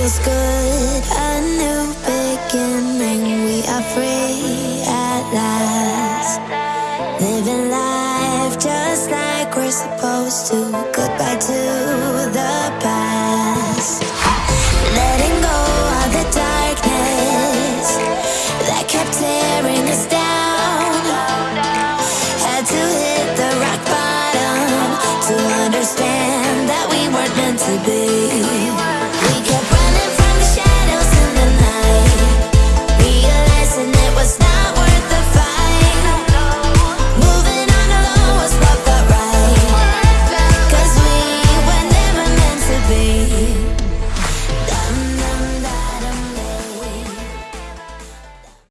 feels good. A new beginning, we are free at last. Living life just like we're supposed to. Goodbye to the past. Letting go of the darkness that kept tearing us down. Had to hit the rock bottom to understand that we weren't meant to be.